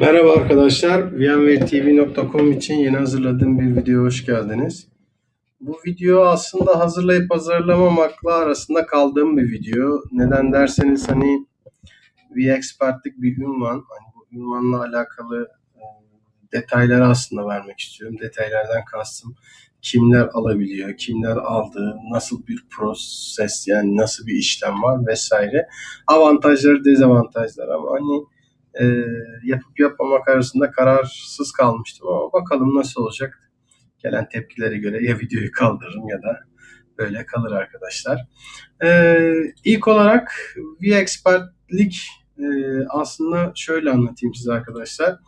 Merhaba arkadaşlar, VMwareTV.com için yeni hazırladığım bir video hoş geldiniz. Bu video aslında hazırlayıp hazırlamamakla arasında kaldığım bir video. Neden derseniz hani VExpert'lik bir ünvan. Hani bu ünvanla alakalı e, detayları aslında vermek istiyorum. Detaylardan kastım kimler alabiliyor, kimler aldı, nasıl bir proses yani nasıl bir işlem var vesaire. Avantajları, dezavantajları ama hani e, yapıp yapmamak arasında kararsız kalmıştım ama bakalım nasıl olacak. Gelen tepkilere göre ya videoyu kaldırırım ya da böyle kalır arkadaşlar. E, ilk olarak VExpert'lik e, aslında şöyle anlatayım size arkadaşlar.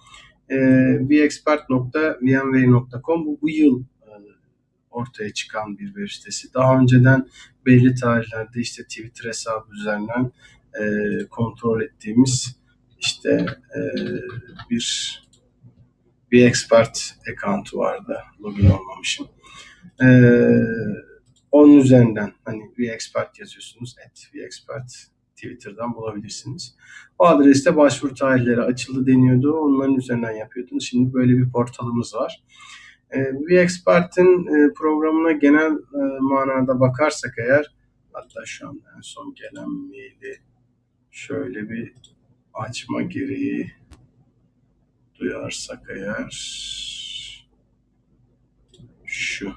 E, vexpert.vmware.com bu, bu yıl e, ortaya çıkan bir web sitesi. Daha önceden belli tarihlerde işte Twitter hesabı üzerinden e, kontrol ettiğimiz işte e, bir bir expert account'u vardı. Login olmamışım. E, onun üzerinden hani bir expert yazıyorsunuz. Et bir expert Twitter'dan bulabilirsiniz. O adreste başvuru tarihleri açıldı deniyordu. Onların üzerinden yapıyordunuz. Şimdi böyle bir portalımız var. E, bir expert'in e, programına genel e, manada bakarsak eğer hatta şu an en son gelen maili şöyle bir açma gereği duyarsak eğer şu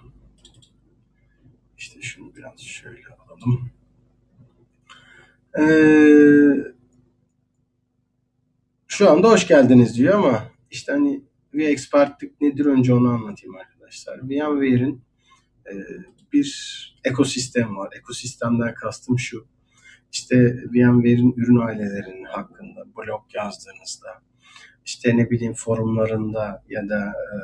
işte şunu biraz şöyle alalım. Ee, şu anda hoş geldiniz diyor ama işte hani VExpert'lik nedir önce onu anlatayım arkadaşlar. VMware'in e, bir ekosistem var. Ekosistemden kastım şu işte VMware'in ürün ailelerinin hakkında blog yazdığınızda, işte ne bileyim forumlarında ya da e,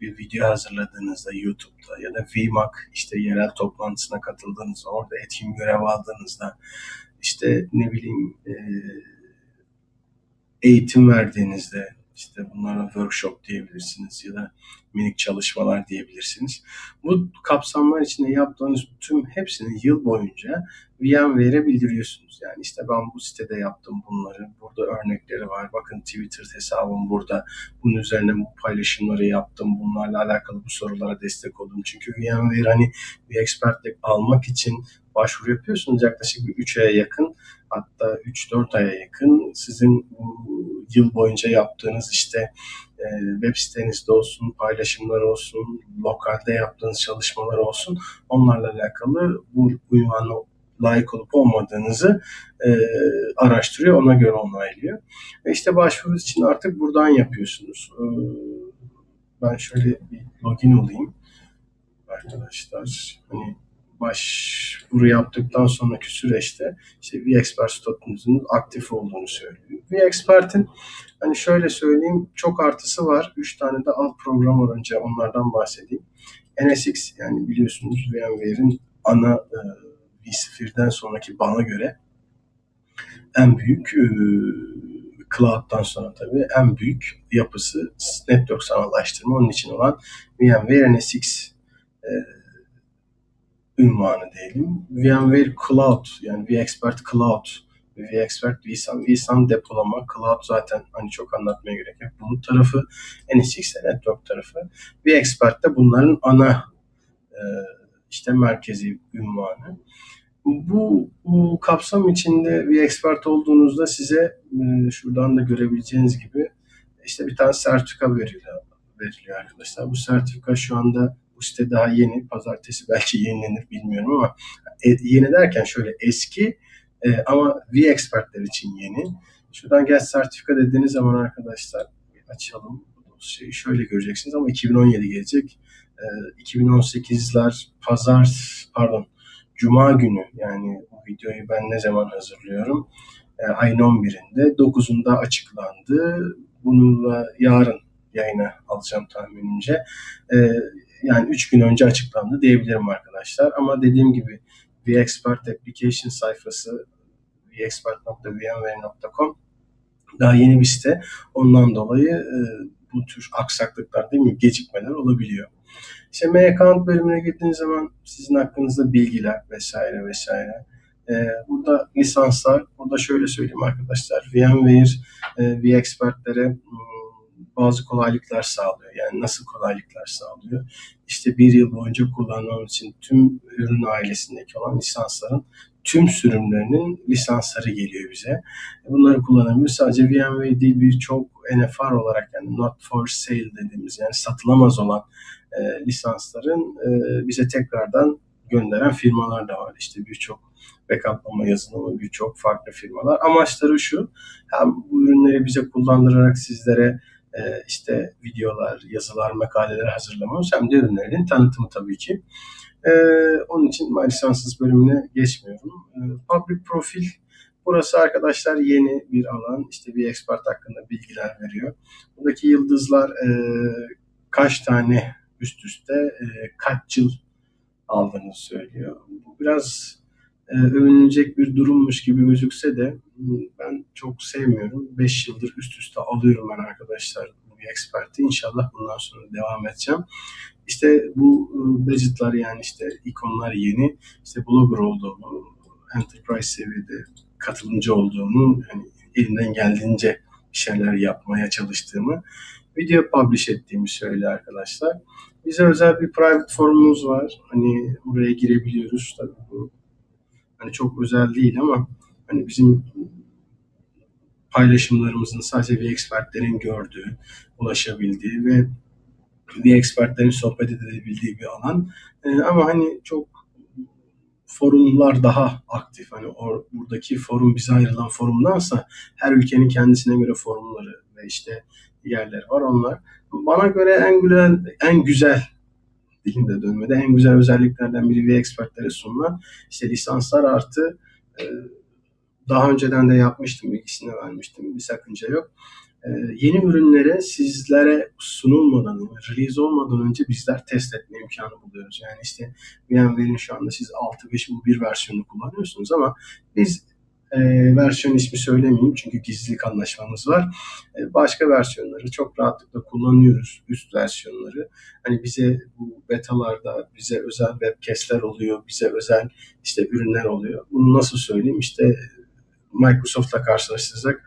bir video hazırladığınızda YouTube'da ya da VMAC işte yerel toplantısına katıldığınızda, orada etkin görev aldığınızda, işte ne bileyim e, eğitim verdiğinizde, işte bunlara workshop diyebilirsiniz ya da minik çalışmalar diyebilirsiniz. Bu kapsamlar içinde yaptığınız tüm hepsini yıl boyunca VMware'e bildiriyorsunuz. Yani işte ben bu sitede yaptım bunları, burada örnekleri var, bakın Twitter hesabım burada, bunun üzerine bu paylaşımları yaptım, bunlarla alakalı bu sorulara destek oldum. Çünkü VMware hani bir expertlik almak için başvuru yapıyorsunuz yaklaşık bir 3 aya yakın hatta 3-4 aya yakın sizin yıl boyunca yaptığınız işte e, web sitenizde olsun, paylaşımlar olsun, lokalde yaptığınız çalışmalar olsun onlarla alakalı bu ünvanla layık olup olmadığınızı e, araştırıyor, ona göre onaylıyor. Ve işte başvuru için artık buradan yapıyorsunuz. E, ben şöyle bir login olayım arkadaşlar. Hani başvuru yaptıktan sonraki süreçte işte VExpert statünüzün aktif olduğunu söylüyor. VExpert'in hani şöyle söyleyeyim çok artısı var. Üç tane de alt program var önce onlardan bahsedeyim. NSX yani biliyorsunuz VMware'in ana e, vSphere'den sonraki bana göre en büyük e, Cloud'dan sonra tabii en büyük yapısı network sanallaştırma onun için olan VMware NSX e, ünvanı diyelim. VMware Cloud yani vExpert Cloud vExpert vSAN. vSAN depolama, Cloud zaten hani çok anlatmaya gerek yok. Bulut tarafı, NSX network tarafı. vExpert de bunların ana e, işte merkezi ünvanı. Bu, bu kapsam içinde bir expert olduğunuzda size e, şuradan da görebileceğiniz gibi işte bir tane sertifika veriliyor, veriliyor arkadaşlar. Bu sertifika şu anda site daha yeni. Pazartesi belki yenilenir bilmiyorum ama e, yeni derken şöyle eski e, ama V-Expertler için yeni. Şuradan gel sertifika dediğiniz zaman arkadaşlar açalım dosyayı. Şöyle göreceksiniz ama 2017 gelecek. E, 2018'ler pazar pardon Cuma günü yani bu videoyu ben ne zaman hazırlıyorum? E, ayın 11'inde 9'unda açıklandı. Bununla yarın yayına alacağım tahminimce. E, yani 3 gün önce açıklandı diyebilirim arkadaşlar. Ama dediğim gibi VExpert Application sayfası vexpert.vmware.com daha yeni bir site. Ondan dolayı e, bu tür aksaklıklar değil mi gecikmeler olabiliyor. İşte M account bölümüne girdiğiniz zaman sizin hakkınızda bilgiler vesaire vesaire. Ee, burada lisanslar, burada şöyle söyleyeyim arkadaşlar. VMware, e, vExpert'lere hmm, bazı kolaylıklar sağlıyor. Yani nasıl kolaylıklar sağlıyor? İşte bir yıl boyunca kullanmam için tüm ürün ailesindeki olan lisansların tüm sürümlerinin lisansları geliyor bize. Bunları kullanabiliyoruz. Sadece VMware değil birçok NFR olarak yani not for sale dediğimiz yani satılamaz olan e, lisansların e, bize tekrardan gönderen firmalar da var. İşte birçok backuplama yazılımı birçok farklı firmalar. Amaçları şu, hem bu ürünleri bize kullandırarak sizlere işte videolar, yazılar, makaleler hazırlamamız hem de ürünlerin tanıtımı tabii ki. E, onun için lisanssız bölümüne geçmiyorum. E, public profil Burası arkadaşlar yeni bir alan. İşte bir expert hakkında bilgiler veriyor. Buradaki yıldızlar e, kaç tane üst üste e, kaç yıl aldığını söylüyor. Bu biraz e, övünülecek bir durummuş gibi gözükse de ben çok sevmiyorum. 5 yıldır üst üste alıyorum ben arkadaşlar bir eksperti. İnşallah bundan sonra devam edeceğim. İşte bu budgetlar yani işte ikonlar yeni. İşte blogger olduğumu, enterprise seviyede katılımcı olduğumu, hani elinden geldiğince şeyler yapmaya çalıştığımı, video publish ettiğimi söylüyor arkadaşlar. Bize özel bir private forumumuz var. Hani buraya girebiliyoruz. Tabii bu hani çok özel değil ama hani bizim paylaşımlarımızın sadece bir expertlerin gördüğü, ulaşabildiği ve bir expertlerin sohbet edebildiği bir alan. Ee, ama hani çok forumlar daha aktif. Hani or, buradaki forum bize ayrılan forumdansa her ülkenin kendisine göre forumları ve işte yerler var onlar. Bana göre en güzel en güzel dilimde dönmede en güzel özelliklerden biri ve expertlere sunulan işte lisanslar artı e, daha önceden de yapmıştım, bilgisini vermiştim. Bir sakınca yok. Ee, yeni ürünlere sizlere sunulmadan, release olmadan önce bizler test etme imkanı buluyoruz. Yani işte VMware'in şu anda siz 6.5.1 versiyonunu kullanıyorsunuz ama biz e, versiyon ismi söylemeyeyim çünkü gizlilik anlaşmamız var. E, başka versiyonları çok rahatlıkla kullanıyoruz. Üst versiyonları. Hani bize bu betalarda bize özel webcast'ler oluyor. Bize özel işte ürünler oluyor. Bunu nasıl söyleyeyim? İşte Microsoft'la karşılaştıracak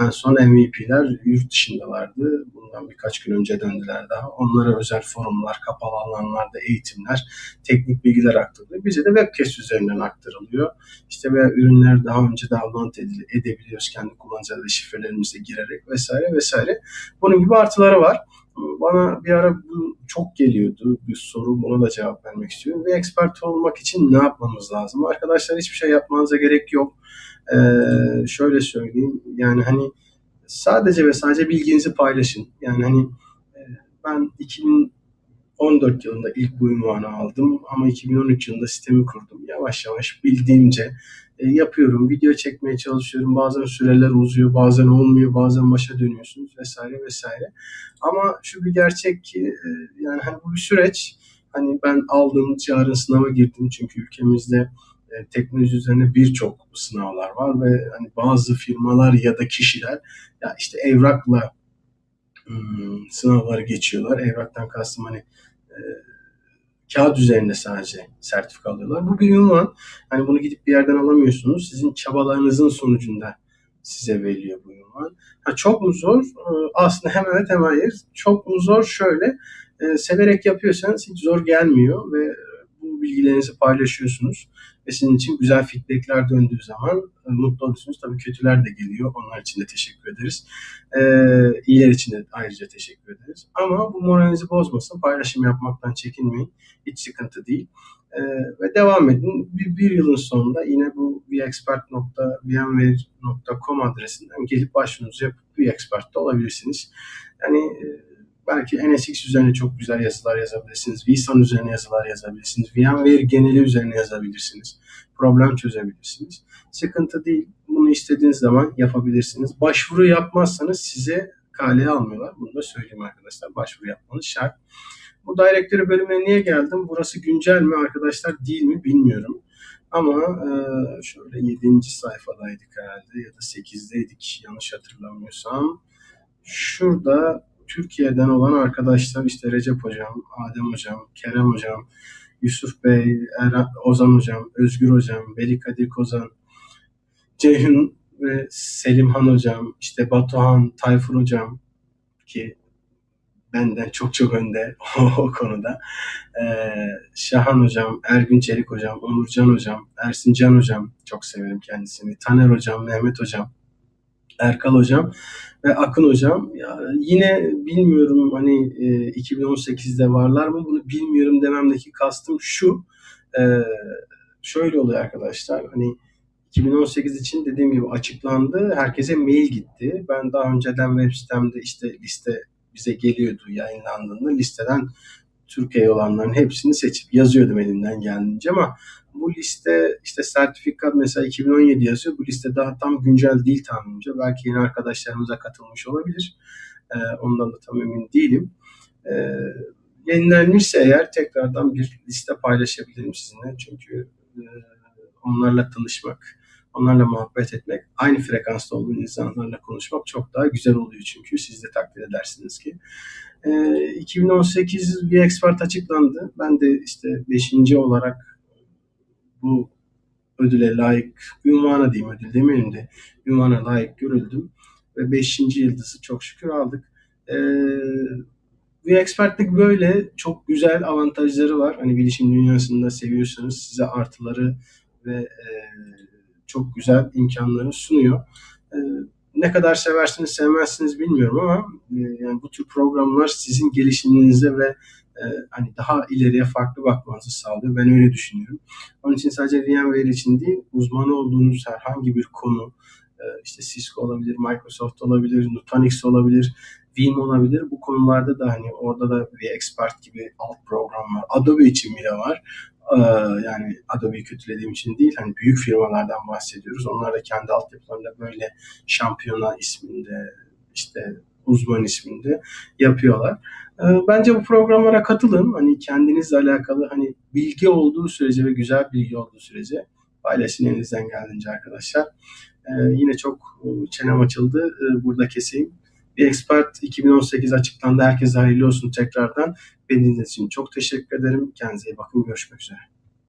en son MVP'ler yurt dışındalardı. Bundan birkaç gün önce döndüler daha. Onlara özel forumlar, kapalı alanlarda eğitimler, teknik bilgiler aktarılıyor. Bize de webcast üzerinden aktarılıyor. İşte veya ürünler daha önce download edebiliyoruz kendi kullanıcı adı şifrelerimize girerek vesaire vesaire. Bunun gibi artıları var. Bana bir ara bu çok geliyordu bir soru. Buna da cevap vermek istiyorum. Bir expert olmak için ne yapmamız lazım? Arkadaşlar hiçbir şey yapmanıza gerek yok e, şöyle söyleyeyim yani hani sadece ve sadece bilginizi paylaşın. Yani hani e, ben 2014 yılında ilk bu ünvanı aldım ama 2013 yılında sistemi kurdum. Yavaş yavaş bildiğimce e, yapıyorum. Video çekmeye çalışıyorum. Bazen süreler uzuyor, bazen olmuyor, bazen başa dönüyorsunuz vesaire vesaire. Ama şu bir gerçek ki e, yani hani bu bir süreç. Hani ben aldım, yarın sınava girdim çünkü ülkemizde e, teknoloji üzerine birçok sınavlar var ve hani bazı firmalar ya da kişiler ya işte evrakla hmm, sınavları geçiyorlar. Evraktan kastım hani e, kağıt üzerinde sadece sertifika alıyorlar. Bu bir ünvan. Hani bunu gidip bir yerden alamıyorsunuz. Sizin çabalarınızın sonucunda size veriliyor bu ünvan. Ha, çok mu zor? Aslında hem evet hem hayır. Çok mu zor? Şöyle e, severek yapıyorsanız hiç zor gelmiyor ve bu bilgilerinizi paylaşıyorsunuz ve sizin için güzel feedbackler döndüğü zaman e, mutlu olursunuz. Tabii kötüler de geliyor. Onlar için de teşekkür ederiz. Ee, iyiler için de ayrıca teşekkür ederiz. Ama bu moralinizi bozmasın. Paylaşım yapmaktan çekinmeyin. Hiç sıkıntı değil. Ee, ve devam edin. Bir, bir yılın sonunda yine bu vexpert.vmware.com adresinden gelip başvurunuzu yapıp vexpert'te olabilirsiniz. Yani e, belki NSX üzerine çok güzel yazılar yazabilirsiniz. vSAN üzerine yazılar yazabilirsiniz. VMware geneli üzerine yazabilirsiniz. Problem çözebilirsiniz. Sıkıntı değil. Bunu istediğiniz zaman yapabilirsiniz. Başvuru yapmazsanız size kaleye almıyorlar. Bunu da söyleyeyim arkadaşlar. Başvuru yapmanız şart. Bu Directory bölümüne niye geldim? Burası güncel mi arkadaşlar değil mi bilmiyorum. Ama e, şöyle 7. sayfadaydık herhalde ya da 8'deydik yanlış hatırlamıyorsam. Şurada Türkiye'den olan arkadaşlar işte Recep Hocam, Adem Hocam, Kerem Hocam, Yusuf Bey, Erhan, Ozan Hocam, Özgür Hocam, Veli Kadir Kozan, Ceyhun ve Selimhan Hocam, işte Batuhan, Tayfur Hocam ki benden çok çok önde o, konuda. Ee, Şahan Hocam, Ergün Çelik Hocam, Onurcan Hocam, Ersin Can Hocam çok severim kendisini. Taner Hocam, Mehmet Hocam, Erkal Hocam ve Akın Hocam. Ya yine bilmiyorum hani e, 2018'de varlar mı bunu bilmiyorum dememdeki kastım şu. E, şöyle oluyor arkadaşlar hani 2018 için dediğim gibi açıklandı. Herkese mail gitti. Ben daha önceden web sitemde işte liste bize geliyordu yayınlandığında listeden Türkiye olanların hepsini seçip yazıyordum elimden geldiğince ama bu liste işte sertifikat mesela 2017 yazıyor. Bu liste daha tam güncel değil tahminimce. Belki yeni arkadaşlarımıza katılmış olabilir. Ee, ondan da tam emin değilim. Ee, yenilenmişse eğer tekrardan bir liste paylaşabilirim sizinle. Çünkü e, onlarla tanışmak, onlarla muhabbet etmek, aynı frekansta olduğu insanlarla konuşmak çok daha güzel oluyor çünkü siz de takdir edersiniz ki. E, 2018 bir expert açıklandı. Ben de işte 5. olarak bu ödüle layık, ünvana diyeyim ödül demeyelim de ünvana layık görüldüm. Ve 5. yıldızı çok şükür aldık. Ee, bir expertlik böyle çok güzel avantajları var. Hani bilişim dünyasında seviyorsanız size artıları ve e, çok güzel imkanları sunuyor. E, ne kadar seversiniz sevmezsiniz bilmiyorum ama e, yani bu tür programlar sizin gelişiminize ve e, hani daha ileriye farklı bakmanızı sağlıyor. Ben öyle düşünüyorum. Onun için sadece VMware için değil, uzmanı olduğunuz herhangi bir konu, e, işte Cisco olabilir, Microsoft olabilir, Nutanix olabilir, Veeam olabilir. Bu konularda da hani orada da bir expert gibi alt program var. Adobe için bile var. Ee, yani Adobe'yi kötülediğim için değil hani büyük firmalardan bahsediyoruz. Onlar da kendi altyapılarında böyle şampiyona isminde işte uzman isminde yapıyorlar. Ee, bence bu programlara katılın. Hani kendinizle alakalı hani bilgi olduğu sürece ve güzel bilgi olduğu sürece paylaşın elinizden geldiğince arkadaşlar. Ee, yine çok e, çenem açıldı. burada keseyim. Bir Expert 2018 açıklandı. Herkese hayırlı olsun tekrardan. Beni için çok teşekkür ederim. Kendinize iyi bakın. Görüşmek üzere.